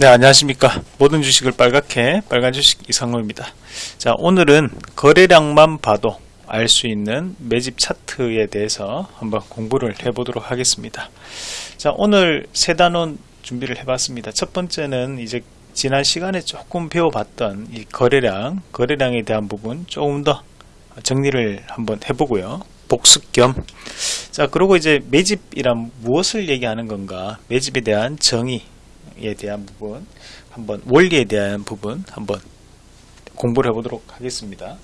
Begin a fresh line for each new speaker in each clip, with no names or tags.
네 안녕하십니까. 모든 주식을 빨갛게 빨간 주식 이상로입니다. 자 오늘은 거래량만 봐도 알 수 있는 매집 차트에 대해서 한번 공부를 해 보도록 하겠습니다. 자 오늘 세 단원 준비를 해 봤습니다. 첫 번째는 이제 지난 시간에 조금 배워봤던 이 거래량 거래량에 대한 부분 조금 더 정리를 한번 해보고요. 복습 겸. 자 그리고 이제 매집이란 무엇을 얘기하는 건가? 매집에 대한 정의 에 대한 부분 한번 원리에 대한 부분 한번 공부를 해보도록 하겠습니다.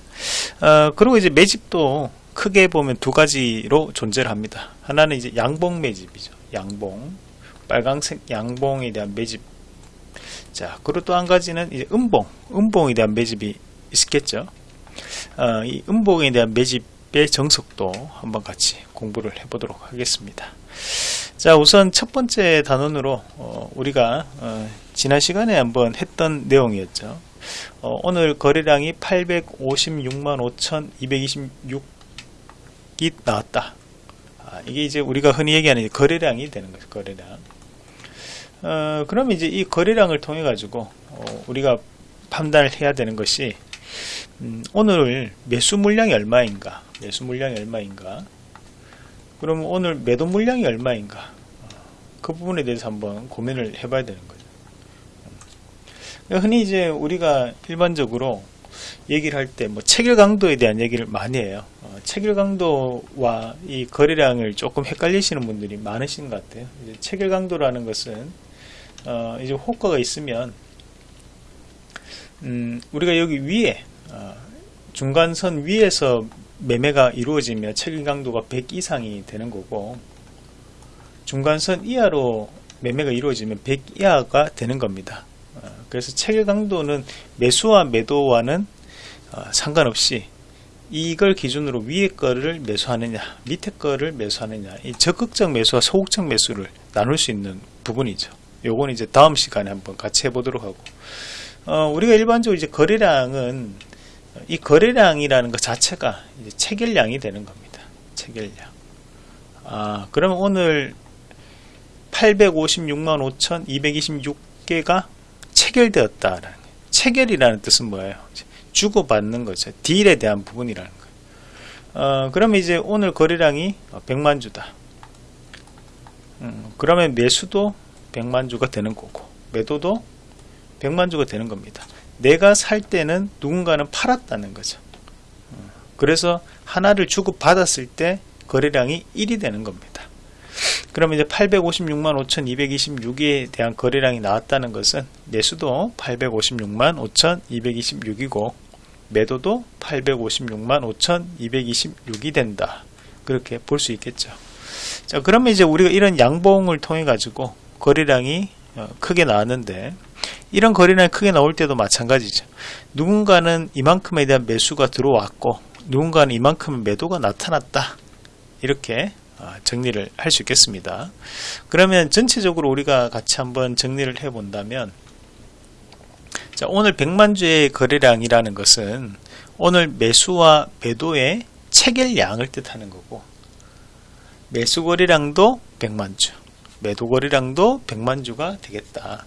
어, 그리고 이제 매집도 크게 보면 두 가지로 존재를 합니다. 하나는 이제 양봉 매집이죠. 양봉 빨강색 양봉에 대한 매집 자 그리고 또 한 가지는 이제 음봉 음봉에 대한 매집이 있겠죠. 어, 이 음봉에 대한 매집 의 정석도 한번 같이 공부를 해보도록 하겠습니다. 자 우선 첫 번째 단원으로 어, 우리가 어, 지난 시간에 한번 했던 내용이었죠. 어, 오늘 거래량이 856만 5226이 나왔다. 아, 이게 이제 우리가 흔히 얘기하는 거래량이 되는 거죠 거래량. 어, 그럼 이제 이 거래량을 통해 가지고 어, 우리가 판단을 해야 되는 것이 음, 오늘 매수 물량이 얼마인가? 매수 물량이 얼마인가? 그럼 오늘 매도 물량이 얼마인가? 그 부분에 대해서 한번 고민을 해봐야 되는 거죠. 흔히 이제 우리가 일반적으로 얘기를 할 때 뭐 체결 강도에 대한 얘기를 많이 해요. 어, 체결 강도와 이 거래량을 조금 헷갈리시는 분들이 많으신 것 같아요. 체결 강도라는 것은 어, 이제 호가가 있으면 음, 우리가 여기 위에 어, 중간선 위에서 매매가 이루어지면 체결 강도가 100 이상이 되는 거고 중간선 이하로 매매가 이루어지면 100 이하가 되는 겁니다. 어, 그래서 체결 강도는 매수와 매도와는 어, 상관없이 이걸 기준으로 위에 거를 매수하느냐 밑에 거를 매수하느냐 이 적극적 매수와 소극적 매수를 나눌 수 있는 부분이죠. 요건 이제 다음 시간에 한번 같이 해보도록 하고 어, 우리가 일반적으로 이제 거래량은 이 거래량이라는 것 자체가 체결량이 되는 겁니다. 체결량. 아, 그러면 오늘 856만 5,226개가 체결되었다. 체결이라는 뜻은 뭐예요? 주고받는 거죠. 딜에 대한 부분이라는 거예요. 어, 그러면 이제 오늘 거래량이 100만 주다. 음, 그러면 매수도 100만 주가 되는 거고 매도도 100만 주가 되는 겁니다. 내가 살 때는 누군가는 팔았다는 거죠. 그래서 하나를 주고 받았을 때 거래량이 1이 되는 겁니다. 그러면 이제 856만 5226에 대한 거래량이 나왔다는 것은 매수도 856만 5226이고 매도도 856만 5226이 된다. 그렇게 볼 수 있겠죠. 자, 그러면 이제 우리가 이런 양봉을 통해 가지고 거래량이 어, 크게 나왔는데 이런 거래량이 크게 나올 때도 마찬가지죠. 누군가는 이만큼에 대한 매수가 들어왔고 누군가는 이만큼 매도가 나타났다. 이렇게 아, 정리를 할 수 있겠습니다. 그러면 전체적으로 우리가 같이 한번 정리를 해 본다면 자, 오늘 100만주의 거래량이라는 것은 오늘 매수와 매도의 체결량을 뜻하는 거고 매수 거래량도 100만주 매도 거래량도 100만주가 되겠다.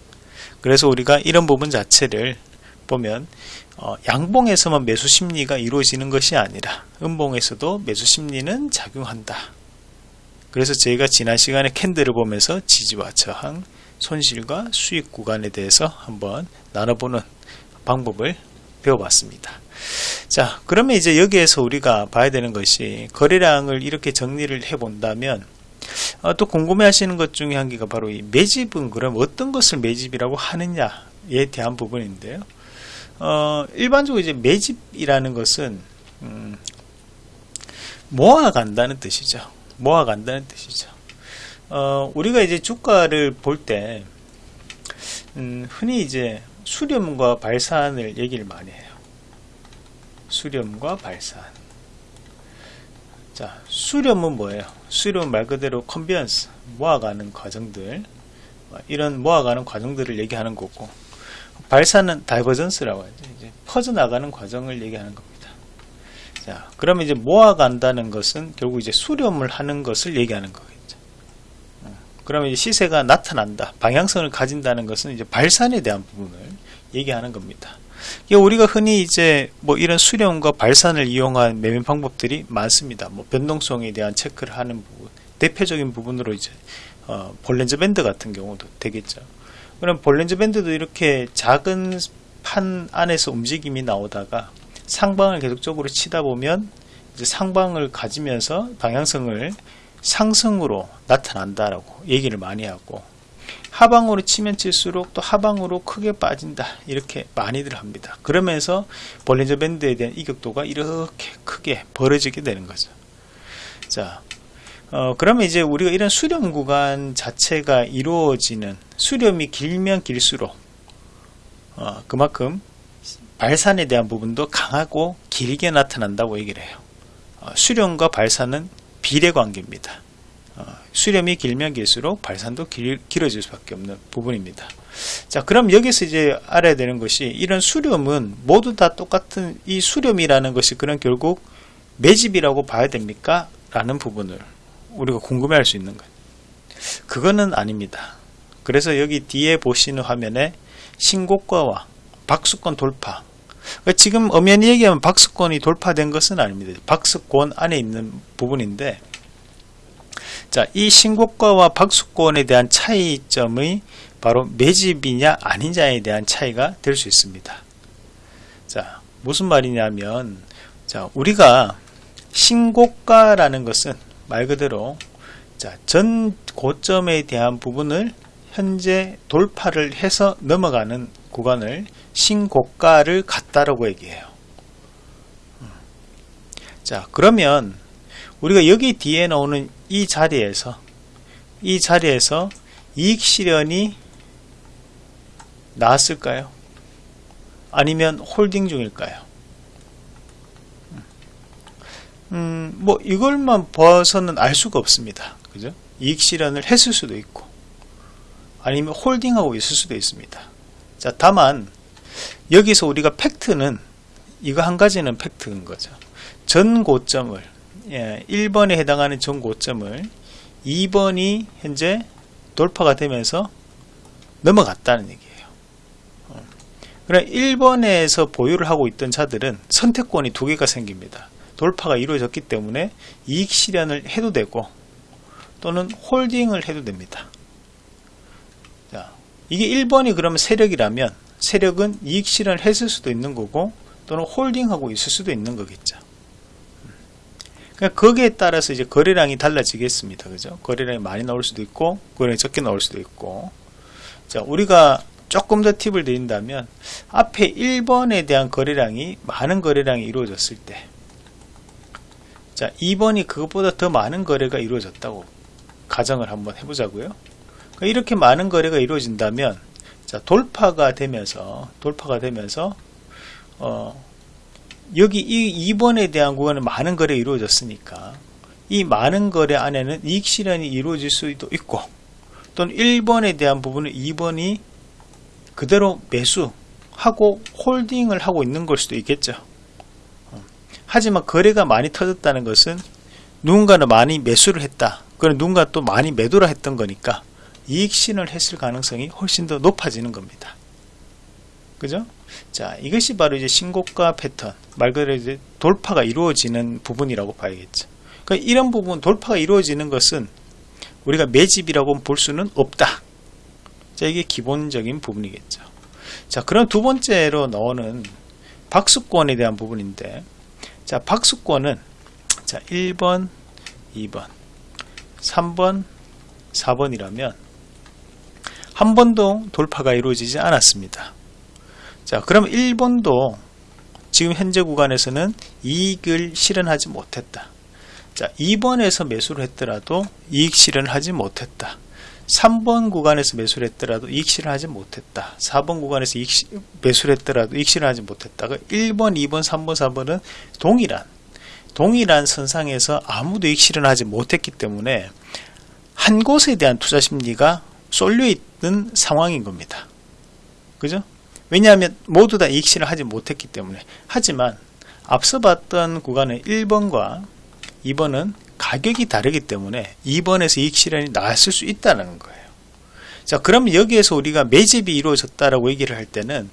그래서 우리가 이런 부분 자체를 보면 어, 양봉에서만 매수 심리가 이루어지는 것이 아니라 음봉에서도 매수 심리는 작용한다. 그래서 저희가 지난 시간에 캔들을 보면서 지지와 저항, 손실과 수익 구간에 대해서 한번 나눠보는 방법을 배워봤습니다. 자, 그러면 이제 여기에서 우리가 봐야 되는 것이 거래량을 이렇게 정리를 해 본다면 어, 또 궁금해 하시는 것 중에 한 개가 바로 이 매집은 그럼 어떤 것을 매집이라고 하느냐에 대한 부분인데요. 어, 일반적으로 이제 매집이라는 것은 음, 모아간다는 뜻이죠. 모아간다는 뜻이죠. 어, 우리가 이제 주가를 볼때 음, 흔히 이제 수렴과 발산을 얘기를 많이 해요. 수렴과 발산. 자, 수렴은 뭐예요? 수렴 말 그대로 convergence, 모아가는 과정들, 이런 모아가는 과정들을 얘기하는 거고, 발산은 divergence라고 하죠. 이제 퍼져나가는 과정을 얘기하는 겁니다. 자, 그러면 이제 모아간다는 것은 결국 이제 수렴을 하는 것을 얘기하는 거겠죠. 그러면 이제 시세가 나타난다. 방향성을 가진다는 것은 이제 발산에 대한 부분을 얘기하는 겁니다. 우리가 흔히 이제 뭐 이런 수렴과 발산을 이용한 매매 방법들이 많습니다. 뭐 변동성에 대한 체크를 하는 부분, 대표적인 부분으로 이제 어, 볼렌저 밴드 같은 경우도 되겠죠. 그럼 볼렌저 밴드도 이렇게 작은 판 안에서 움직임이 나오다가 상방을 계속적으로 치다 보면 이제 상방을 가지면서 방향성을 상승으로 나타난다라고 얘기를 많이 하고 하방으로 치면 칠수록 또 하방으로 크게 빠진다. 이렇게 많이들 합니다. 그러면서 볼린저 밴드에 대한 이격도가 이렇게 크게 벌어지게 되는 거죠. 자 어, 그러면 이제 우리가 이런 수렴 구간 자체가 이루어지는 수렴이 길면 길수록 어, 그만큼 발산에 대한 부분도 강하고 길게 나타난다고 얘기를 해요. 어, 수렴과 발산은 비례 관계입니다. 어, 수렴이 길면 길수록 발산도 길, 길어질 수밖에 없는 부분입니다. 자, 그럼 여기서 이제 알아야 되는 것이 이런 수렴은 모두 다 똑같은 이 수렴이라는 것이 그런 결국 매집이라고 봐야 됩니까? 라는 부분을 우리가 궁금해 할 수 있는 거예요. 그거는 아닙니다. 그래서 여기 뒤에 보시는 화면에 신고가와 박수권 돌파 그러니까 지금 엄연히 얘기하면 박수권이 돌파된 것은 아닙니다. 박수권 안에 있는 부분인데 자, 이 신고가와 박수권에 대한 차이점이 바로 매집이냐 아니냐에 대한 차이가 될 수 있습니다. 자, 무슨 말이냐면 자, 우리가 신고가라는 것은 말 그대로 자, 전 고점에 대한 부분을 현재 돌파를 해서 넘어가는 구간을 신고가를 같다라고 얘기해요. 음. 자, 그러면 우리가 여기 뒤에 나오는 이 자리에서 이 자리에서 이익 실현이 나왔을까요? 아니면 홀딩 중일까요? 음, 뭐 이걸만 봐서는 알 수가 없습니다. 그죠? 이익 실현을 했을 수도 있고 아니면 홀딩하고 있을 수도 있습니다. 자, 다만 여기서 우리가 팩트는 이거 한 가지는 팩트인 거죠. 전 고점을 예, 1번에 해당하는 전고점을 2번이 현재 돌파가 되면서 넘어갔다는 얘기예요. 어. 그래 1번에서 보유를 하고 있던 자들은 선택권이 두 개가 생깁니다. 돌파가 이루어졌기 때문에 이익 실현을 해도 되고 또는 홀딩을 해도 됩니다. 자, 이게 1번이 그러면 세력이라면 세력은 이익 실현을 했을 수도 있는 거고 또는 홀딩하고 있을 수도 있는 거겠죠. 그러니까 거기에 따라서 이제 거래량이 달라지겠습니다. 그죠? 거래량이 많이 나올 수도 있고, 거래량이 적게 나올 수도 있고. 자, 우리가 조금 더 팁을 드린다면, 앞에 1번에 대한 거래량이, 많은 거래량이 이루어졌을 때, 자, 2번이 그것보다 더 많은 거래가 이루어졌다고 가정을 한번 해보자고요. 그러니까 이렇게 많은 거래가 이루어진다면, 자, 돌파가 되면서, 돌파가 되면서, 어, 여기 이 2번에 대한 구간은 많은 거래 이루어졌으니까 이 많은 거래 안에는 이익 실현이 이루어질 수도 있고 또는 1번에 대한 부분은 2번이 그대로 매수하고 홀딩을 하고 있는 걸 수도 있겠죠. 하지만 거래가 많이 터졌다는 것은 누군가는 많이 매수를 했다. 그럼 누군가 또 많이 매도를 했던 거니까 이익 실현을 했을 가능성이 훨씬 더 높아지는 겁니다 그죠? 자, 이것이 바로 이제 신고가 패턴, 말 그대로 이제 돌파가 이루어지는 부분이라고 봐야겠죠. 그러니까 이런 부분, 돌파가 이루어지는 것은 우리가 매집이라고 볼 수는 없다. 자, 이게 기본적인 부분이겠죠. 자, 그럼 두 번째로 나오는 박수권에 대한 부분인데, 자, 박수권은 자, 1번, 2번, 3번, 4번이라면 한 번도 돌파가 이루어지지 않았습니다. 자, 그럼 1번도 지금 현재 구간에서는 이익을 실현하지 못했다. 자, 2번에서 매수를 했더라도 이익 실현을 하지 못했다. 3번 구간에서 매수를 했더라도 이익 실현을 하지 못했다. 4번 구간에서 이익 시, 매수를 했더라도 이익 실현을 하지 못했다. 1번, 2번, 3번, 4번은 동일한 동일한 선상에서 아무도 이익 실현하지 못했기 때문에 한 곳에 대한 투자 심리가 쏠려 있는 상황인 겁니다. 그죠? 왜냐하면 모두 다 이익실을 하지 못했기 때문에 하지만 앞서 봤던 구간은 1번과 2번은 가격이 다르기 때문에 2번에서 이익 실현이 나왔을 수 있다는 거예요. 자, 그럼 여기에서 우리가 매집이 이루어졌다라고 얘기를 할 때는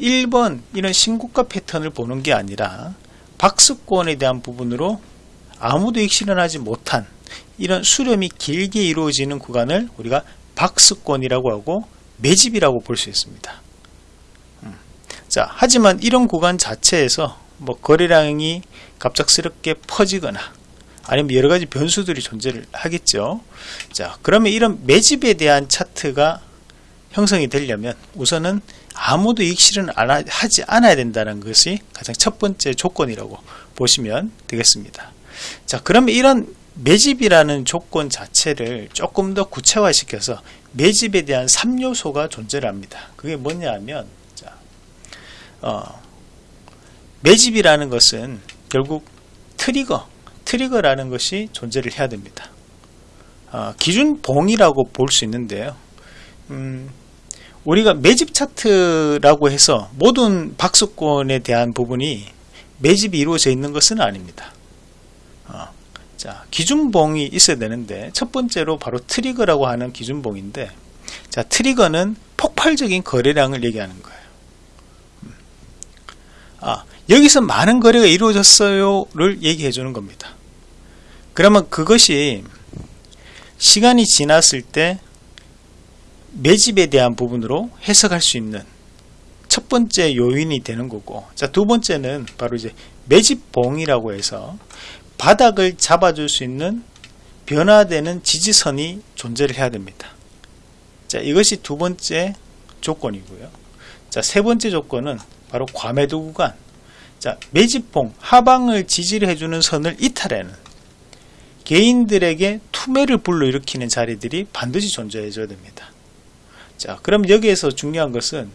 1번 이런 신고가 패턴을 보는 게 아니라 박스권에 대한 부분으로 아무도 이익 실현하지 못한 이런 수렴이 길게 이루어지는 구간을 우리가 박스권이라고 하고 매집이라고 볼 수 있습니다. 음. 자, 하지만 이런 구간 자체에서 뭐 거래량이 갑작스럽게 퍼지거나 아니면 여러 가지 변수들이 존재를 하겠죠. 자, 그러면 이런 매집에 대한 차트가 형성이 되려면 우선은 아무도 실현을 하지 않아야 된다는 것이 가장 첫 번째 조건이라고 보시면 되겠습니다. 자, 그러면 이런 매집이라는 조건 자체를 조금 더 구체화시켜서 매집에 대한 3요소가 존재를 합니다. 그게 뭐냐 하면 자, 어, 매집이라는 것은 결국 트리거, 트리거라는 것이 존재를 해야 됩니다. 어, 기준 봉이라고 볼 수 있는데요. 음, 우리가 매집 차트라고 해서 모든 박스권에 대한 부분이 매집이 이루어져 있는 것은 아닙니다. 어, 자, 기준봉이 있어야 되는데 첫 번째로 바로 트리거라고 하는 기준봉인데 자, 트리거는 폭발적인 거래량을 얘기하는 거예요. 음. 아, 여기서 많은 거래가 이루어졌어요 를 얘기해 주는 겁니다. 그러면 그것이 시간이 지났을 때 매집에 대한 부분으로 해석할 수 있는 첫 번째 요인이 되는 거고 자두 번째는 바로 이제 매집봉이라고 해서 바닥을 잡아줄 수 있는 변화되는 지지선이 존재를 해야 됩니다. 자 이것이 두 번째 조건이고요. 자세 번째 조건은 바로 과매도 구간 자 매집봉 하방을 지지를 해주는 선을 이탈하는 개인들에게 투매를 불러일으키는 자리들이 반드시 존재해 줘야 됩니다. 자, 그럼 여기에서 중요한 것은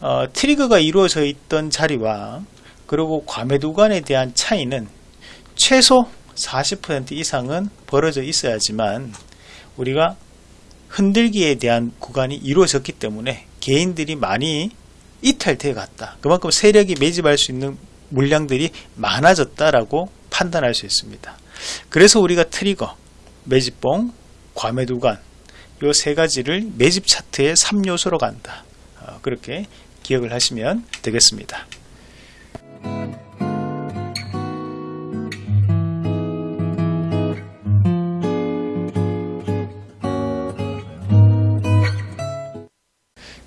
어, 트리거가 이루어져 있던 자리와 그리고 과매도 간에 대한 차이는 최소 40% 이상은 벌어져 있어야지만 우리가 흔들기에 대한 구간이 이루어졌기 때문에 개인들이 많이 이탈돼 갔다. 그만큼 세력이 매집할 수 있는 물량들이 많아졌다라고 판단할 수 있습니다. 그래서 우리가 트리거, 매집봉, 과매도간 요세 가지를 매집 차트의 3요소로 간다. 어, 그렇게 기억을 하시면 되겠습니다.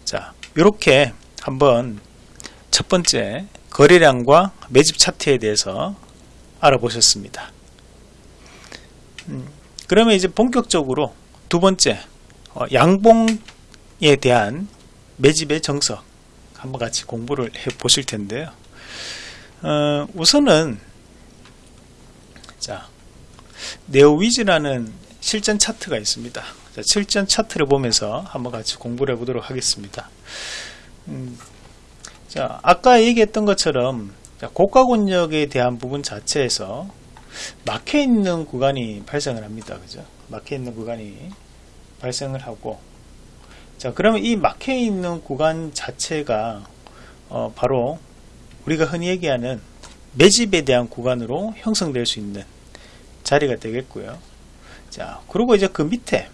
자, 이렇게 한번 첫 번째 거래량과 매집 차트에 대해서 알아보셨습니다. 음, 그러면 이제 본격적으로 두 번째 어, 양봉에 대한 매집의 정석 한번 같이 공부를 해 보실 텐데요. 어, 우선은 자 네오위즈라는 실전 차트가 있습니다. 자, 실전 차트를 보면서 한번 같이 공부를 해보도록 하겠습니다. 음, 자 아까 얘기했던 것처럼 고가 권역에 대한 부분 자체에서 막혀 있는 구간이 발생을 합니다. 그죠? 막혀 있는 구간이 발생을 하고 자 그러면 이 막혀 있는 구간 자체가 어, 바로 우리가 흔히 얘기하는 매집에 대한 구간으로 형성될 수 있는 자리가 되겠고요 자 그리고 이제 그 밑에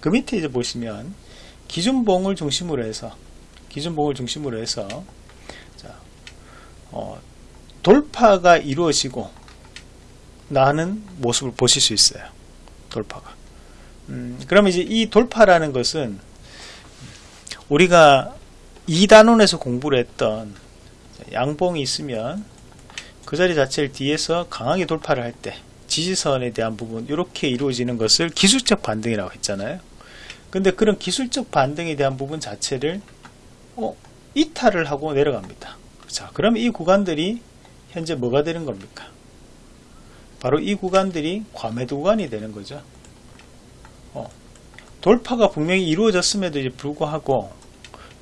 그 밑에 이제 보시면 기준봉을 중심으로 해서 기준봉을 중심으로 해서 자, 어, 돌파가 이루어지고 나는 모습을 보실 수 있어요. 돌파가. 음, 그러면 이제 이 돌파라는 것은 우리가 2단원에서 공부를 했던 양봉이 있으면 그 자리 자체를 뒤에서 강하게 돌파를 할 때 지지선에 대한 부분 이렇게 이루어지는 것을 기술적 반등이라고 했잖아요. 근데 그런 기술적 반등에 대한 부분 자체를 어, 이탈을 하고 내려갑니다. 자 그러면 이 구간들이 현재 뭐가 되는 겁니까? 바로 이 구간들이 과매도 구간이 되는 거죠. 어, 돌파가 분명히 이루어졌음에도 불구하고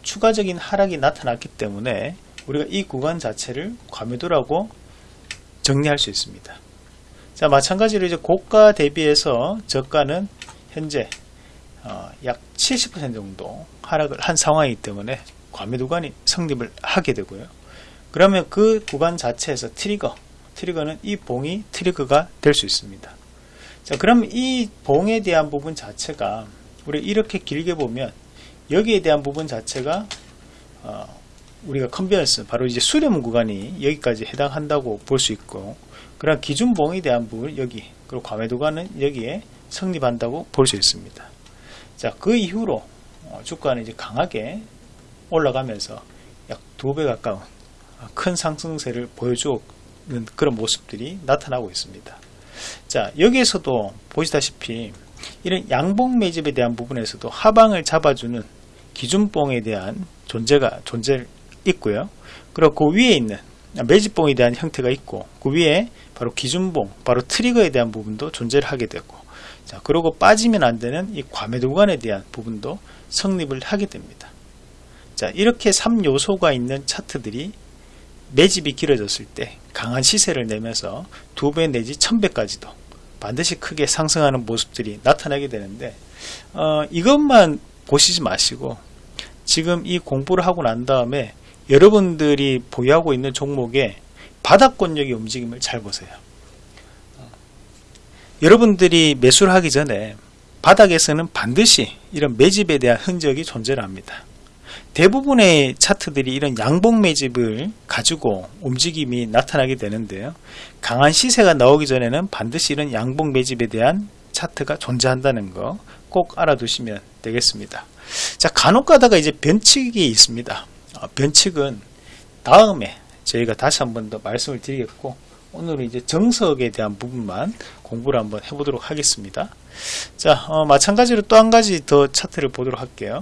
추가적인 하락이 나타났기 때문에 우리가 이 구간 자체를 과매도라고 정리할 수 있습니다. 자 마찬가지로 이제 고가 대비해서 저가는 현재 어, 약70% 정도 하락을 한 상황이기 때문에 과매도 구간이 성립을 하게 되고요. 그러면 그 구간 자체에서 트리거, 트리거는 이 봉이 트리거가 될 수 있습니다. 자, 그럼 이 봉에 대한 부분 자체가 우리 이렇게 길게 보면 여기에 대한 부분 자체가 어, 우리가 convergence 바로 이제 수렴 구간이 여기까지 해당한다고 볼 수 있고 그런 기준봉에 대한 부분 여기 그리고 과매도가는 여기에 성립한다고 볼 수 있습니다. 자, 그 이후로 어, 주가는 이제 강하게 올라가면서 약 두 배 가까운 큰 상승세를 보여주는 그런 모습들이 나타나고 있습니다. 자, 여기에서도 보시다시피 이런 양봉 매집에 대한 부분에서도 하방을 잡아주는 기준봉에 대한 존재가 존재 있고요. 그리고 그 위에 있는 매집봉에 대한 형태가 있고 그 위에 바로 기준봉, 바로 트리거에 대한 부분도 존재를 하게 되고 자, 그리고 빠지면 안 되는 이 과매도 구간에 대한 부분도 성립을 하게 됩니다. 자, 이렇게 3요소가 있는 차트들이 매집이 길어졌을 때 강한 시세를 내면서 두 배 내지 천배까지도 반드시 크게 상승하는 모습들이 나타나게 되는데 어, 이것만 보시지 마시고 지금 이 공부를 하고 난 다음에 여러분들이 보유하고 있는 종목의 바닥권력의 움직임을 잘 보세요. 어, 여러분들이 매수를 하기 전에 바닥에서는 반드시 이런 매집에 대한 흔적이 존재를 합니다. 대부분의 차트들이 이런 양봉 매집을 가지고 움직임이 나타나게 되는데요. 강한 시세가 나오기 전에는 반드시 이런 양봉 매집에 대한 차트가 존재한다는 거 꼭 알아두시면 되겠습니다. 자, 간혹 가다가 이제 변칙이 있습니다. 어, 변칙은 다음에 저희가 다시 한 번 더 말씀을 드리겠고 오늘은 이제 정석에 대한 부분만 공부를 한번 해보도록 하겠습니다. 자, 어, 마찬가지로 또 한 가지 더 차트를 보도록 할게요.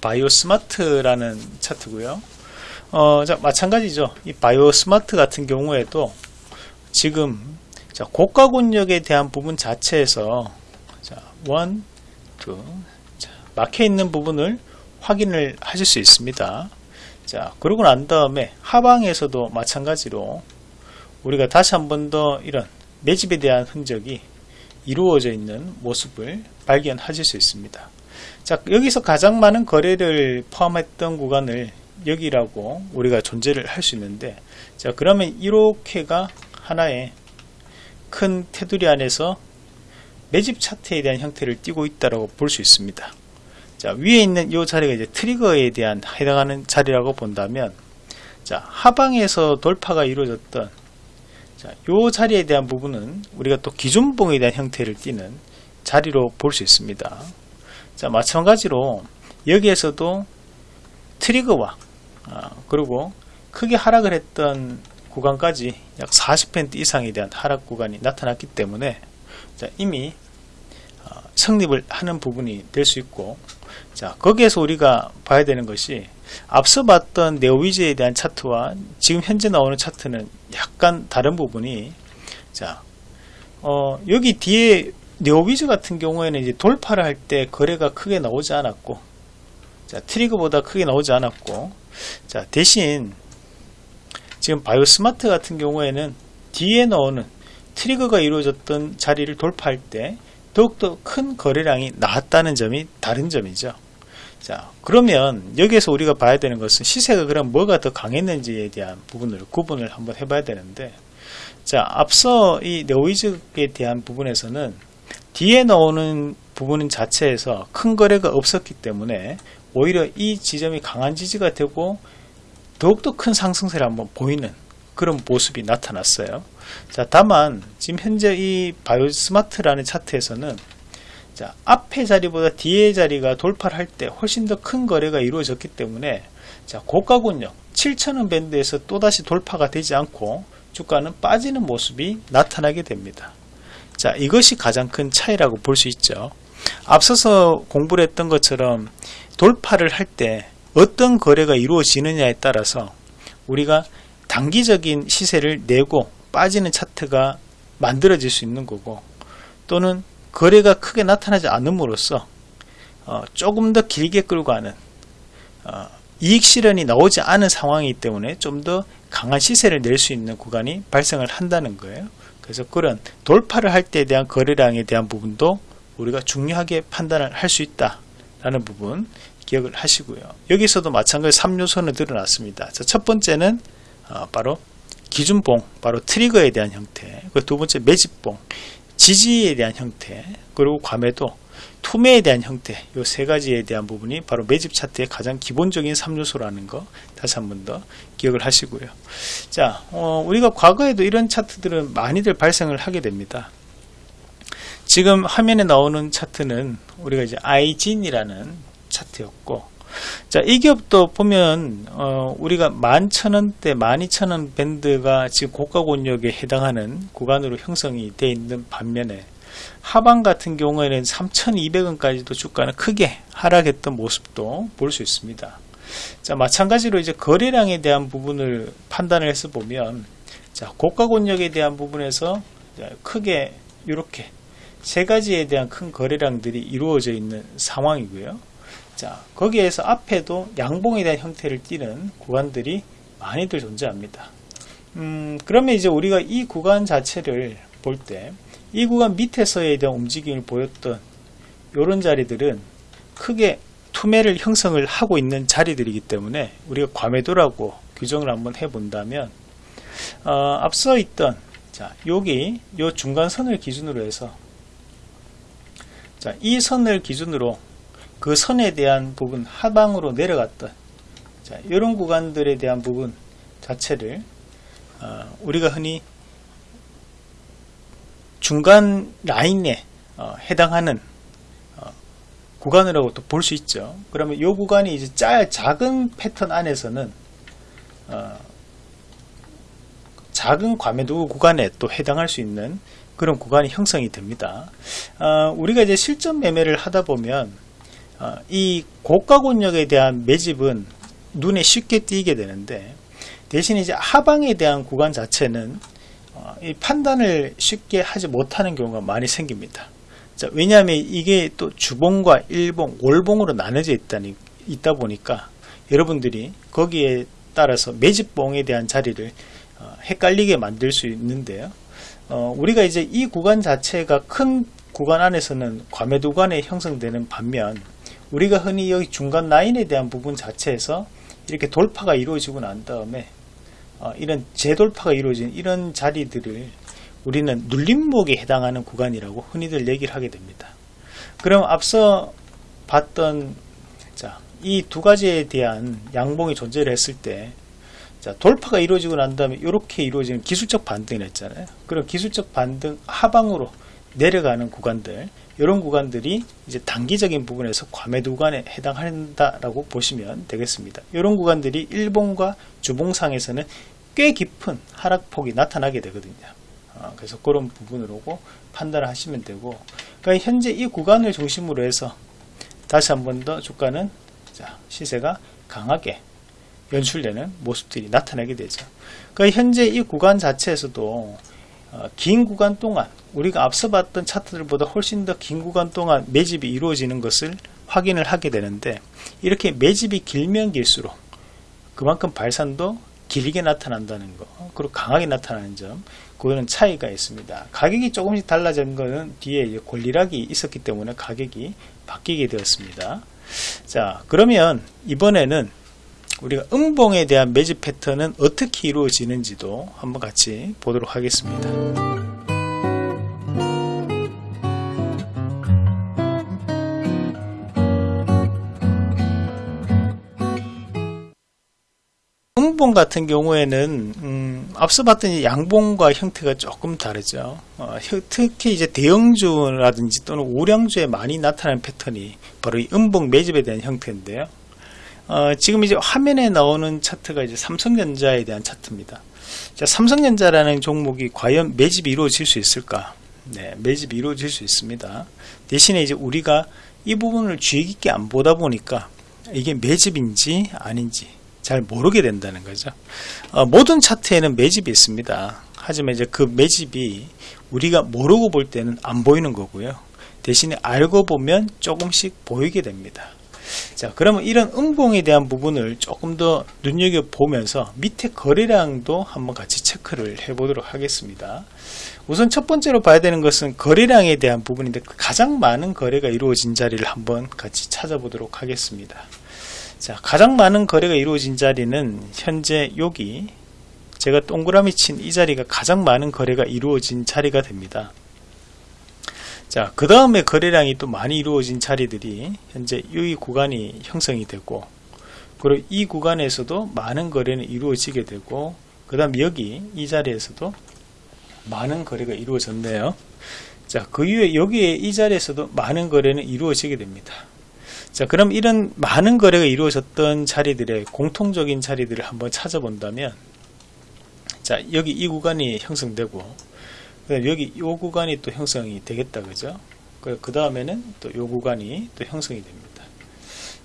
바이오 스마트라는 차트고요. 어, 자, 마찬가지죠. 이 바이오 스마트 같은 경우에도 지금 자, 고가 권역에 대한 부분 자체에서 자, one, two, 자, 막혀 있는 부분을 확인을 하실 수 있습니다. 자, 그러고 난 다음에 하방에서도 마찬가지로 우리가 다시 한 번 더 이런 매집에 대한 흔적이 이루어져 있는 모습을 발견하실 수 있습니다. 자, 여기서 가장 많은 거래를 포함했던 구간을 여기라고 우리가 존재를 할 수 있는데, 자, 그러면 이렇게가 하나의 큰 테두리 안에서 매집 차트에 대한 형태를 띠고 있다고 볼수 있습니다. 자, 위에 있는 이 자리가 이제 트리거에 대한 해당하는 자리라고 본다면, 자, 하방에서 돌파가 이루어졌던 자, 요 자리에 대한 부분은 우리가 또 기준봉에 대한 형태를 띠는 자리로 볼 수 있습니다. 자 마찬가지로 여기에서도 트리거와 아, 그리고 크게 하락을 했던 구간까지 약 40% 이상에 대한 하락 구간이 나타났기 때문에 자, 이미 어, 성립을 하는 부분이 될 수 있고 자 거기에서 우리가 봐야 되는 것이 앞서 봤던 네오위즈에 대한 차트와 지금 현재 나오는 차트는 약간 다른 부분이 자 어, 여기 뒤에 네오비즈 같은 경우에는 이제 돌파를 할 때 거래가 크게 나오지 않았고 자 트리거보다 크게 나오지 않았고 자 대신 지금 바이오스마트 같은 경우에는 뒤에 나오는 트리거가 이루어졌던 자리를 돌파할 때 더욱더 큰 거래량이 나왔다는 점이 다른 점이죠. 자 그러면 여기에서 우리가 봐야 되는 것은 시세가 그럼 뭐가 더 강했는지에 대한 부분을 구분을 한번 해봐야 되는데 자 앞서 이 네오이즈에 대한 부분에서는 뒤에 나오는 부분 자체에서 큰 거래가 없었기 때문에 오히려 이 지점이 강한 지지가 되고 더욱더 큰 상승세를 한번 보이는 그런 모습이 나타났어요. 자, 다만 지금 현재 이 바이오스마트라는 차트에서는 자, 앞의 자리보다 뒤의 자리가 돌파를 할 때 훨씬 더 큰 거래가 이루어졌기 때문에 자, 고가군역 7천원 밴드에서 또다시 돌파가 되지 않고 주가는 빠지는 모습이 나타나게 됩니다. 자, 이것이 가장 큰 차이라고 볼 수 있죠. 앞서서 공부를 했던 것처럼 돌파를 할 때 어떤 거래가 이루어지느냐에 따라서 우리가 단기적인 시세를 내고 빠지는 차트가 만들어질 수 있는 거고 또는 거래가 크게 나타나지 않음으로써 어, 조금 더 길게 끌고 가는 어, 이익 실현이 나오지 않은 상황이기 때문에 좀 더 강한 시세를 낼 수 있는 구간이 발생을 한다는 거예요. 그래서 그런 돌파를 할 때에 대한 거래량에 대한 부분도 우리가 중요하게 판단을 할 수 있다 라는 부분 기억을 하시고요. 여기서도 마찬가지 3요소는 드러났습니다. 자, 첫 번째는 어, 바로 기준봉 바로 트리거에 대한 형태 그두 번째 매집봉 지지에 대한 형태 그리고 과매도 투매에 대한 형태 이 세 가지에 대한 부분이 바로 매집 차트의 가장 기본적인 3요소라는 거 다시 한 번 더 기억을 하시고요 자 어, 우리가 과거에도 이런 차트들은 많이들 발생을 하게 됩니다 지금 화면에 나오는 차트는 우리가 이제 아이진이라는 차트였고 자, 이 기업도 보면 어, 우리가 11,000원대, 12,000원 밴드가 지금 고가 권역에 해당하는 구간으로 형성이 되어 있는 반면에 하방 같은 경우에는 3,200원까지도 주가는 크게 하락했던 모습도 볼 수 있습니다. 자, 마찬가지로 이제 거래량에 대한 부분을 판단을 해서 보면 자, 고가 권역에 대한 부분에서 크게 이렇게 세 가지에 대한 큰 거래량들이 이루어져 있는 상황이고요. 자, 거기에서 앞에도 양봉에 대한 형태를 띠는 구간들이 많이들 존재합니다. 음, 그러면 이제 우리가 이 구간 자체를 볼 때 이 구간 밑에서에 대한 움직임을 보였던 이런 자리들은 크게 투매를 형성을 하고 있는 자리들이기 때문에 우리가 과매도라고 규정을 한번 해본다면 어, 앞서 있던 자 여기 요 중간선을 기준으로 해서 자, 이 선을 기준으로 그 선에 대한 부분 하방으로 내려갔던 자, 이런 구간들에 대한 부분 자체를 어, 우리가 흔히 중간 라인에 어, 해당하는 어, 구간이라고 또 볼 수 있죠. 그러면 이 구간이 이제 짤 작은 패턴 안에서는 어, 작은 과매도 구간에 또 해당할 수 있는 그런 구간이 형성이 됩니다. 어, 우리가 이제 실전 매매를 하다 보면 어, 이 고가 권역에 대한 매집은 눈에 쉽게 띄게 되는데 대신 이제 하방에 대한 구간 자체는 어, 이 판단을 쉽게 하지 못하는 경우가 많이 생깁니다. 자, 왜냐하면 이게 또 주봉과 일봉, 월봉으로 나눠져 있다니, 있다 보니까 여러분들이 거기에 따라서 매집봉에 대한 자리를 어, 헷갈리게 만들 수 있는데요. 어, 우리가 이제 이 구간 자체가 큰 구간 안에서는 과매도 구간에 형성되는 반면 우리가 흔히 여기 중간 라인에 대한 부분 자체에서 이렇게 돌파가 이루어지고 난 다음에 어, 이런 재돌파가 이루어진 이런 자리들을 우리는 눌림목에 해당하는 구간이라고 흔히들 얘기를 하게 됩니다. 그럼 앞서 봤던 이 두 가지에 대한 양봉이 존재를 했을 때 자, 돌파가 이루어지고 난 다음에 이렇게 이루어지는 기술적 반등을 했잖아요. 그럼 기술적 반등 하방으로 내려가는 구간들, 이런 구간들이 이제 단기적인 부분에서 과매도 구간에 해당한다라고 보시면 되겠습니다. 이런 구간들이 일봉과 주봉상에서는 꽤 깊은 하락폭이 나타나게 되거든요. 어, 그래서 그런 부분으로 판단을 하시면 되고, 그러니까 현재 이 구간을 중심으로 해서 다시 한 번 더 주가는 자, 시세가 강하게 연출되는 모습들이 나타나게 되죠. 그러니까 현재 이 구간 자체에서도 어, 긴 구간 동안 우리가 앞서 봤던 차트들보다 훨씬 더 긴 구간 동안 매집이 이루어지는 것을 확인을 하게 되는데 이렇게 매집이 길면 길수록 그만큼 발산도 길게 나타난다는 거 그리고 강하게 나타나는 점 그거는 차이가 있습니다 가격이 조금씩 달라진 것은 뒤에 권리락이 있었기 때문에 가격이 바뀌게 되었습니다 자 그러면 이번에는 우리가 음봉에 대한 매집 패턴은 어떻게 이루어지는지도 한번 같이 보도록 하겠습니다. 음봉 같은 경우에는 음, 앞서 봤던 양봉과 형태가 조금 다르죠. 어, 특히 이제 대형주라든지 또는 우량주에 많이 나타나는 패턴이 바로 이 음봉 매집에 대한 형태인데요. 어, 지금 이제 화면에 나오는 차트가 이제 삼성전자에 대한 차트입니다. 자, 삼성전자라는 종목이 과연 매집이 이루어질 수 있을까? 네, 매집이 이루어질 수 있습니다. 대신에 이제 우리가 이 부분을 주의 깊게 안 보다 보니까 이게 매집인지 아닌지 잘 모르게 된다는 거죠. 어, 모든 차트에는 매집이 있습니다. 하지만 이제 그 매집이 우리가 모르고 볼 때는 안 보이는 거고요. 대신에 알고 보면 조금씩 보이게 됩니다. 자 그러면 이런 음봉에 대한 부분을 조금 더 눈여겨보면서 밑에 거래량도 한번 같이 체크를 해 보도록 하겠습니다 우선 첫 번째로 봐야 되는 것은 거래량에 대한 부분인데 가장 많은 거래가 이루어진 자리를 한번 같이 찾아보도록 하겠습니다 자 가장 많은 거래가 이루어진 자리는 현재 여기 제가 동그라미 친 이 자리가 가장 많은 거래가 이루어진 자리가 됩니다 자, 그 다음에 거래량이 또 많이 이루어진 자리들이 현재 이 구간이 형성이 되고, 그리고 이 구간에서도 많은 거래는 이루어지게 되고, 그 다음 여기 이 자리에서도 많은 거래가 이루어졌네요. 자, 그 이후에 여기에 이 자리에서도 많은 거래는 이루어지게 됩니다. 자, 그럼 이런 많은 거래가 이루어졌던 자리들의 공통적인 자리들을 한번 찾아본다면, 자, 여기 이 구간이 형성되고, 여기 이 구간이 또 형성이 되겠다, 그죠? 그 다음에는 또이 구간이 또 형성이 됩니다.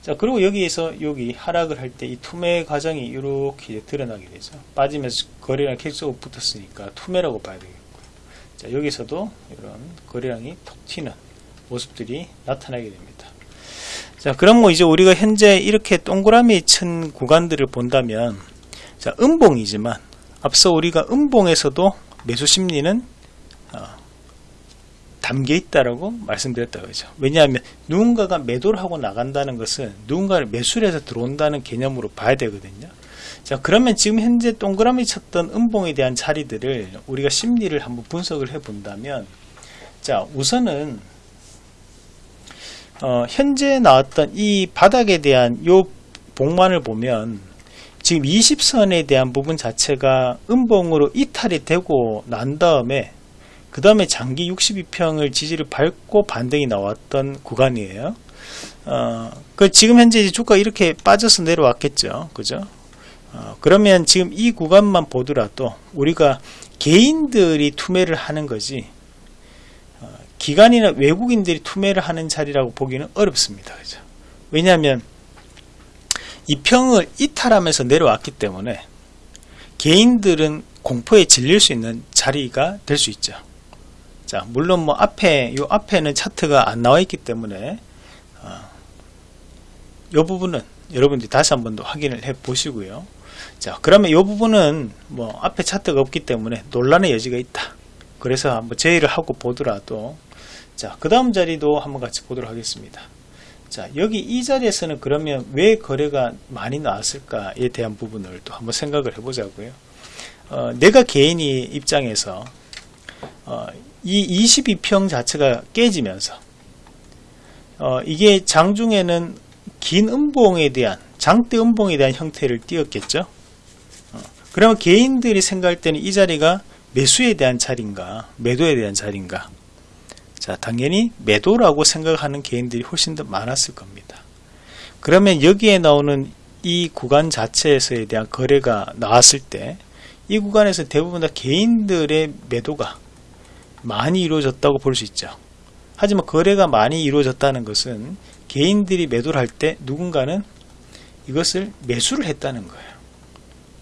자, 그리고 여기에서 여기 하락을 할 때 이 투매 과정이 이렇게 드러나게 되죠. 빠지면서 거래량 계속 붙었으니까 투매라고 봐야 되겠고. 자, 여기서도 이런 거래량이 톡 튀는 모습들이 나타나게 됩니다. 자, 그럼 뭐 이제 우리가 현재 이렇게 동그라미 친 구간들을 본다면, 자, 음봉이지만, 앞서 우리가 음봉에서도 매수 심리는 어, 담겨 있다라고 말씀드렸다 그죠. 왜냐하면 누군가가 매도를 하고 나간다는 것은 누군가를 매수를 해서 들어온다는 개념으로 봐야 되거든요. 자, 그러면 지금 현재 동그라미 쳤던 음봉에 대한 자리들을 우리가 심리를 한번 분석을 해 본다면, 자, 우선은, 어, 현재 나왔던 이 바닥에 대한 요 봉만을 보면, 지금 20선에 대한 부분 자체가 음봉으로 이탈이 되고 난 다음에 그 다음에 장기 62평을 지지를 밟고 반등이 나왔던 구간이에요. 어, 그 지금 현재 주가 이렇게 빠져서 내려왔겠죠. 그죠? 어, 그러면 지금 이 구간만 보더라도 우리가 개인들이 투매를 하는 거지 어, 기관이나 외국인들이 투매를 하는 자리라고 보기는 어렵습니다. 그죠? 왜냐하면 이 평을 이탈하면서 내려왔기 때문에 개인들은 공포에 질릴 수 있는 자리가 될 수 있죠. 자, 물론 뭐 앞에, 요 앞에는 차트가 안 나와 있기 때문에, 어, 요 부분은 여러분들이 다시 한 번 더 확인을 해 보시고요. 자, 그러면 요 부분은 뭐 앞에 차트가 없기 때문에 논란의 여지가 있다. 그래서 한번 제의를 하고 보더라도, 자, 그 다음 자리도 한번 같이 보도록 하겠습니다. 자, 여기 이 자리에서는 그러면 왜 거래가 많이 나왔을까에 대한 부분을 또 한번 생각을 해보자고요. 어, 내가 개인이 입장에서 어, 이 22평 자체가 깨지면서 어, 이게 장중에는 긴 음봉에 대한 장대 음봉에 대한 형태를 띄었겠죠. 어, 그러면 개인들이 생각할 때는 이 자리가 매수에 대한 자리인가 매도에 대한 자리인가 자 당연히 매도라고 생각하는 개인들이 훨씬 더 많았을 겁니다. 그러면 여기에 나오는 이 구간 자체에서에 대한 거래가 나왔을 때 이 구간에서 대부분 다 개인들의 매도가 많이 이루어졌다고 볼 수 있죠. 하지만 거래가 많이 이루어졌다는 것은 개인들이 매도를 할 때 누군가는 이것을 매수를 했다는 거예요.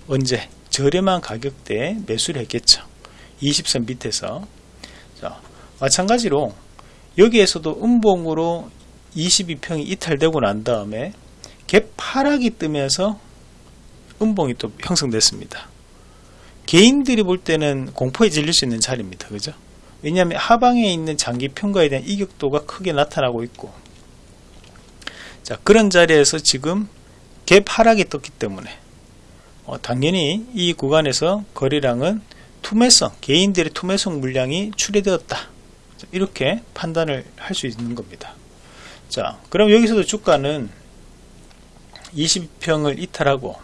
언제? 저렴한 가격대에 매수를 했겠죠. 20선 밑에서. 자, 마찬가지로 여기에서도 음봉으로 22평이 이탈되고 난 다음에 갭 하락이 뜨면서 음봉이 또 형성됐습니다. 개인들이 볼 때는 공포에 질릴 수 있는 자리입니다. 그죠? 왜냐하면 하방에 있는 장기 평가에 대한 이격도가 크게 나타나고 있고 자 그런 자리에서 지금 갭 하락이 떴기 때문에 어, 당연히 이 구간에서 거래량은 투매성 개인들의 투매성 물량이 출회되었다 이렇게 판단을 할 수 있는 겁니다 자 그럼 여기서도 주가는 20평을 이탈하고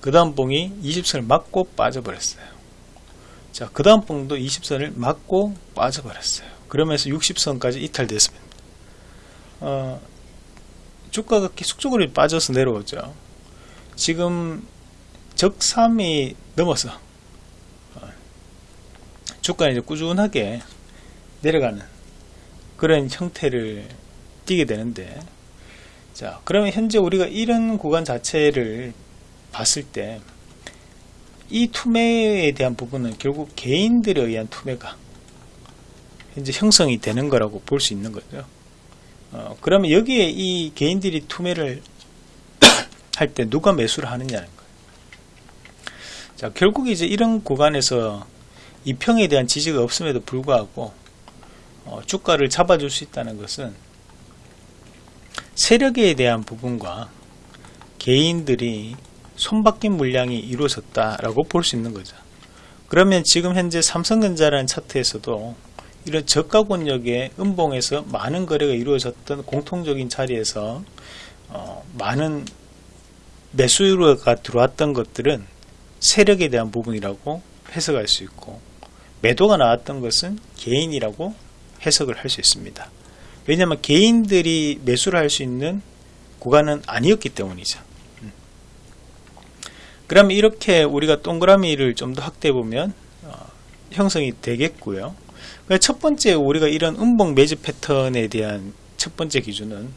그 다음 봉이 20선을 맞고 빠져버렸어요 자, 그 다음 봉도 20선을 맞고 빠져버렸어요. 그러면서 60선까지 이탈됐습니다. 어, 주가가 계속적으로 빠져서 내려오죠. 지금 적3이 넘어서 어, 주가는 이제 꾸준하게 내려가는 그런 형태를 띠게 되는데 자 그러면 현재 우리가 이런 구간 자체를 봤을 때 이 투매에 대한 부분은 결국 개인들에 의한 투매가 현재 형성이 되는 거라고 볼 수 있는 거죠. 어, 그러면 여기에 이 개인들이 투매를 할 때 누가 매수를 하느냐는 거예요. 자, 결국 이제 이런 구간에서 이 평에 대한 지지가 없음에도 불구하고 어, 주가를 잡아줄 수 있다는 것은 세력에 대한 부분과 개인들이 손바뀐 물량이 이루어졌다라고 볼 수 있는 거죠. 그러면 지금 현재 삼성전자라는 차트에서도 이런 저가 권역의 음봉에서 많은 거래가 이루어졌던 공통적인 자리에서 어, 많은 매수가 들어왔던 것들은 세력에 대한 부분이라고 해석할 수 있고 매도가 나왔던 것은 개인이라고 해석을 할 수 있습니다. 왜냐하면 개인들이 매수를 할 수 있는 구간은 아니었기 때문이죠. 음. 그러면 이렇게 우리가 동그라미를 좀 더 확대해 보면 어, 형성이 되겠고요. 첫 번째 우리가 이런 음봉 매집 패턴에 대한 첫 번째 기준은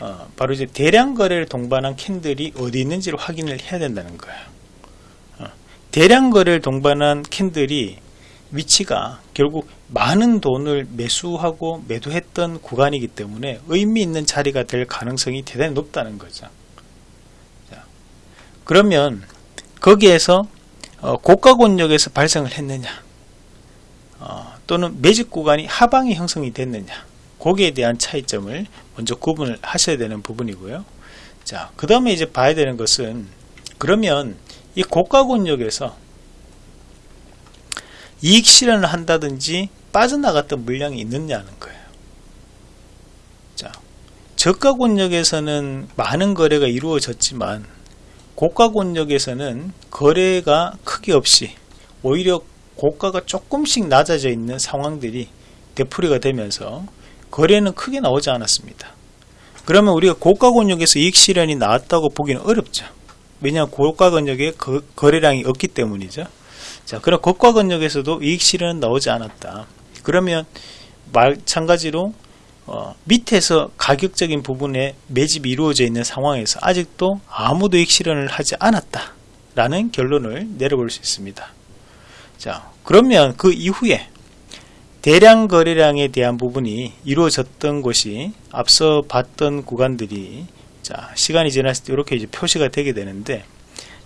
어, 바로 이제 대량 거래를 동반한 캔들이 어디 있는지를 확인을 해야 된다는 거예요. 어, 대량 거래를 동반한 캔들이 위치가 결국 많은 돈을 매수하고 매도했던 구간이기 때문에 의미 있는 자리가 될 가능성이 대단히 높다는 거죠. 자, 그러면 거기에서 어, 고가 권역에서 발생을 했느냐 어, 또는 매집 구간이 하방이 형성이 됐느냐 거기에 대한 차이점을 먼저 구분을 하셔야 되는 부분이고요. 자, 그 다음에 이제 봐야 되는 것은 그러면 이 고가 권역에서 이익 실현을 한다든지 빠져나갔던 물량이 있느냐는 거예요. 자, 저가 권역에서는 많은 거래가 이루어졌지만 고가 권역에서는 거래가 크게 없이 오히려 고가가 조금씩 낮아져 있는 상황들이 되풀이가 되면서 거래는 크게 나오지 않았습니다. 그러면 우리가 고가 권역에서 이익 실현이 나왔다고 보기는 어렵죠. 왜냐하면 고가 권역에 거, 거래량이 없기 때문이죠. 자, 그럼 고가 권역에서도 이익 실현은 나오지 않았다. 그러면 마찬가지로 어, 밑에서 가격적인 부분에 매집이 이루어져 있는 상황에서 아직도 아무도 이익 실현을 하지 않았다. 라는 결론을 내려볼 수 있습니다. 자, 그러면 그 이후에 대량 거래량에 대한 부분이 이루어졌던 것이 앞서 봤던 구간들이 자 시간이 지났을 때 이렇게 이제 표시가 되게 되는데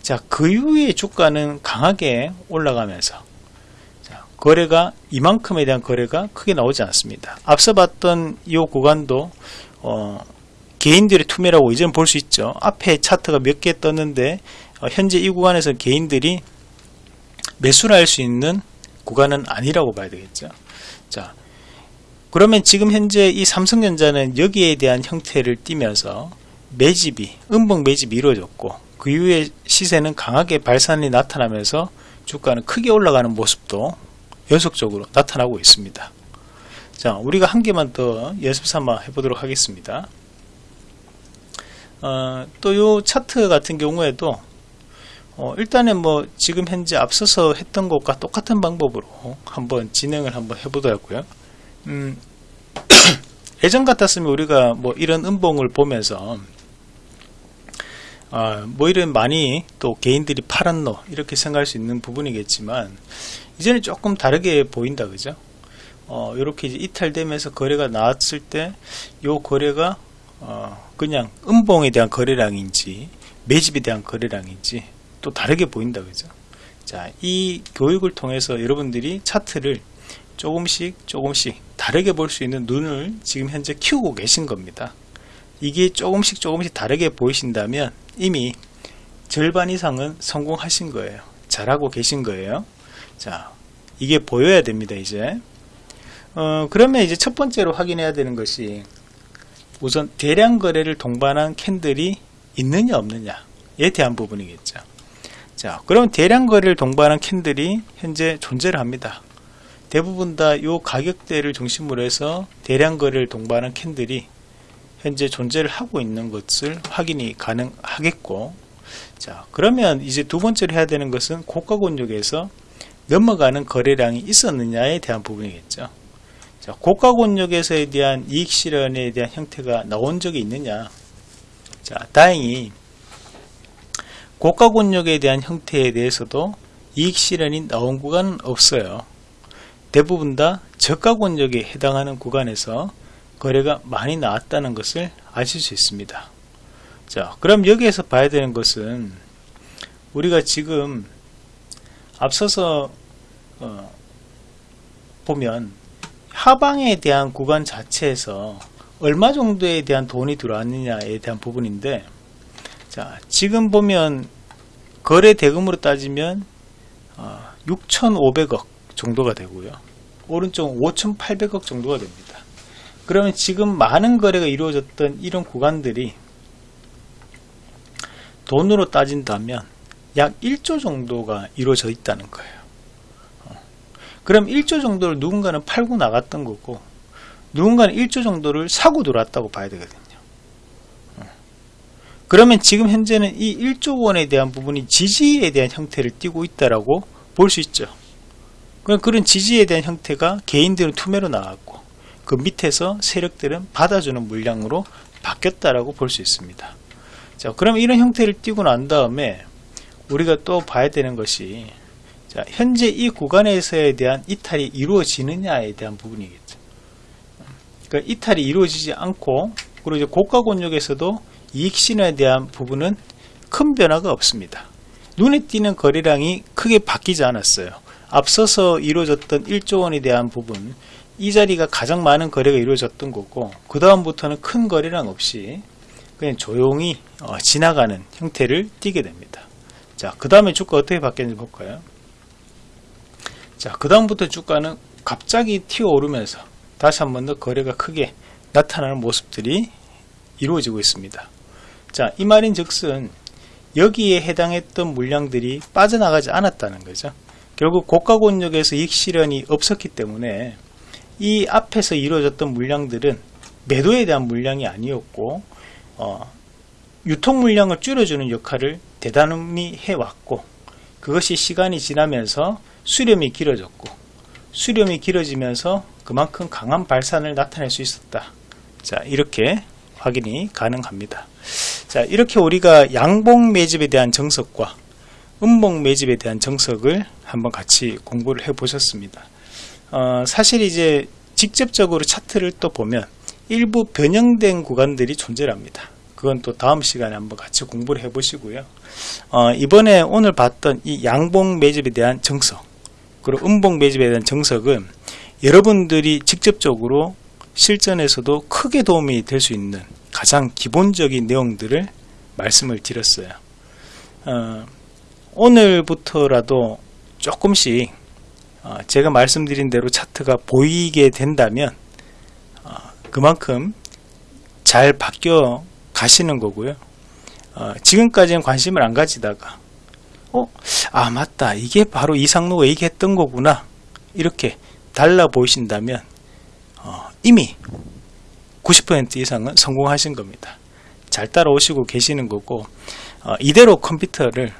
자 그 이후에 주가는 강하게 올라가면서 자, 거래가 이만큼에 대한 거래가 크게 나오지 않습니다. 앞서 봤던 이 구간도 어, 개인들의 투매라고 이제는 볼 수 있죠. 앞에 차트가 몇 개 떴는데 어, 현재 이 구간에서 개인들이 매수를 할 수 있는 구간은 아니라고 봐야 되겠죠. 자, 그러면 지금 현재 이 삼성전자는 여기에 대한 형태를 띠면서 매집이, 음봉 매집이 이루어졌고 그 이후에 시세는 강하게 발산이 나타나면서 주가는 크게 올라가는 모습도 연속적으로 나타나고 있습니다. 자, 우리가 한 개만 더 연습 삼아 해보도록 하겠습니다. 어, 또요 차트 같은 경우에도 어, 일단은 뭐 지금 현재 앞서서 했던 것과 똑같은 방법으로 한번 진행을 한번 해보더라고요. 음, 예전 같았으면 우리가 뭐 이런 음봉을 보면서 아, 뭐 이런 많이 또 개인들이 팔았노 이렇게 생각할 수 있는 부분이겠지만 이제는 조금 다르게 보인다 그죠? 어, 이렇게 이탈되면서 거래가 나왔을 때이 거래가 어, 그냥 음봉에 대한 거래량인지 매집에 대한 거래량인지 또 다르게 보인다 그죠 자 이 교육을 통해서 여러분들이 차트를 조금씩 조금씩 다르게 볼 수 있는 눈을 지금 현재 키우고 계신 겁니다 이게 조금씩 조금씩 다르게 보이신다면 이미 절반 이상은 성공하신 거예요. 잘하고 계신 거예요. 자 이게 보여야 됩니다 이제. 어, 그러면 이제 첫 번째로 확인해야 되는 것이 우선 대량 거래를 동반한 캔들이 있느냐 없느냐에 대한 부분이겠죠. 자, 그럼 대량 거래를 동반한 캔들이 현재 존재를 합니다. 대부분 다 이 가격대를 중심으로 해서 대량 거래를 동반한 캔들이 현재 존재를 하고 있는 것을 확인이 가능하겠고 자 그러면 이제 두 번째로 해야 되는 것은 고가 권역에서 넘어가는 거래량이 있었느냐에 대한 부분이겠죠 자 고가 권역에서에 대한 이익 실현에 대한 형태가 나온 적이 있느냐 자 다행히 고가 권역에 대한 형태에 대해서도 이익 실현이 나온 구간은 없어요. 대부분 다 저가 권역에 해당하는 구간에서 거래가 많이 나왔다는 것을 아실 수 있습니다. 자, 그럼 여기에서 봐야 되는 것은 우리가 지금 앞서서 어, 보면 하방에 대한 구간 자체에서 얼마 정도에 대한 돈이 들어왔느냐에 대한 부분인데 자 지금 보면 거래 대금으로 따지면 어, 6,500억 정도가 되고요. 오른쪽 5,800억 정도가 됩니다. 그러면 지금 많은 거래가 이루어졌던 이런 구간들이 돈으로 따진다면 약 1조 정도가 이루어져 있다는 거예요. 어. 그럼 1조 정도를 누군가는 팔고 나갔던 거고 누군가는 1조 정도를 사고 들어왔다고 봐야 되거든요. 어. 그러면 지금 현재는 이 1조 원에 대한 부분이 지지에 대한 형태를 띠고 있다라고 볼 수 있죠. 그런 지지에 대한 형태가 개인들은 투매로 나왔고 그 밑에서 세력들은 받아주는 물량으로 바뀌었다라고 볼 수 있습니다. 자, 그럼 이런 형태를 띄고 난 다음에 우리가 또 봐야 되는 것이 자, 현재 이 구간에서에 대한 이탈이 이루어지느냐에 대한 부분이겠죠. 그러니까 이탈이 이루어지지 않고 그리고 이제 고가 권역에서도 이익 신호에 대한 부분은 큰 변화가 없습니다. 눈에 띄는 거래량이 크게 바뀌지 않았어요. 앞서서 이루어졌던 1조 원에 대한 부분 이 자리가 가장 많은 거래가 이루어졌던 거고 그 다음부터는 큰 거래량 없이 그냥 조용히 어, 지나가는 형태를 띠게 됩니다. 자, 그 다음에 주가 어떻게 바뀌는지 볼까요? 자, 그 다음부터 주가는 갑자기 튀어 오르면서 다시 한 번 더 거래가 크게 나타나는 모습들이 이루어지고 있습니다. 자, 이 말인 즉슨 여기에 해당했던 물량들이 빠져나가지 않았다는 거죠. 결국 고가 권역에서 이익 실현이 없었기 때문에 이 앞에서 이루어졌던 물량들은 매도에 대한 물량이 아니었고 어, 유통 물량을 줄여주는 역할을 대단히 해왔고 그것이 시간이 지나면서 수렴이 길어졌고 수렴이 길어지면서 그만큼 강한 발산을 나타낼 수 있었다. 자 이렇게 확인이 가능합니다. 자 이렇게 우리가 양봉 매집에 대한 정석과 음봉 매집에 대한 정석을 한번 같이 공부를 해 보셨습니다. 어, 사실 이제 직접적으로 차트를 또 보면 일부 변형된 구간들이 존재합니다. 그건 또 다음 시간에 한번 같이 공부를 해 보시고요. 어, 이번에 오늘 봤던 이 양봉 매집에 대한 정석 그리고 음봉 매집에 대한 정석은 여러분들이 직접적으로 실전에서도 크게 도움이 될 수 있는 가장 기본적인 내용들을 말씀을 드렸어요. 어, 오늘부터라도 조금씩 어, 제가 말씀드린 대로 차트가 보이게 된다면 어, 그만큼 잘 바뀌어 가시는 거고요. 어, 지금까지는 관심을 안 가지다가 어? 아 맞다 이게 바로 이상로가 얘기했던 거구나 이렇게 달라 보이신다면 어, 이미 90% 이상은 성공하신 겁니다. 잘 따라오시고 계시는 거고 어, 이대로 컴퓨터를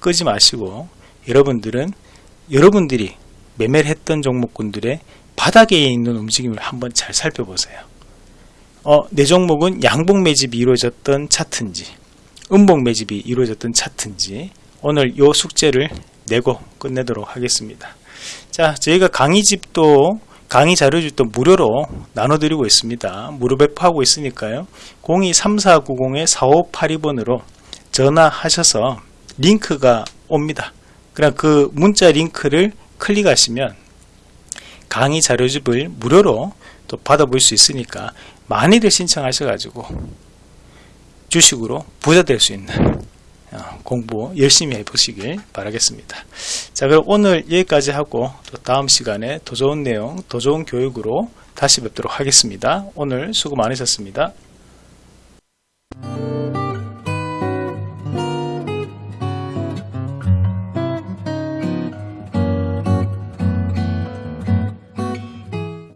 끄지 마시고 여러분들은 여러분들이 매매를 했던 종목군들의 바닥에 있는 움직임을 한번 잘 살펴보세요. 어, 내 종목은 양봉 매집이 이루어졌던 차트인지 음봉 매집이 이루어졌던 차트인지 오늘 요 숙제를 내고 끝내도록 하겠습니다. 자, 저희가 강의집도 강의 자료집도 무료로 나눠드리고 있습니다. 무료 배포하고 있으니까요. 023490-4582번으로 전화하셔서 링크가 옵니다. 그럼 그 문자 링크를 클릭하시면 강의 자료집을 무료로 또 받아볼 수 있으니까 많이들 신청하셔가지고 주식으로 부자 될 수 있는 어, 공부 열심히 해보시길 바라겠습니다. 자 그럼 오늘 여기까지 하고 또 다음 시간에 더 좋은 내용 더 좋은 교육으로 다시 뵙도록 하겠습니다. 오늘 수고 많으셨습니다.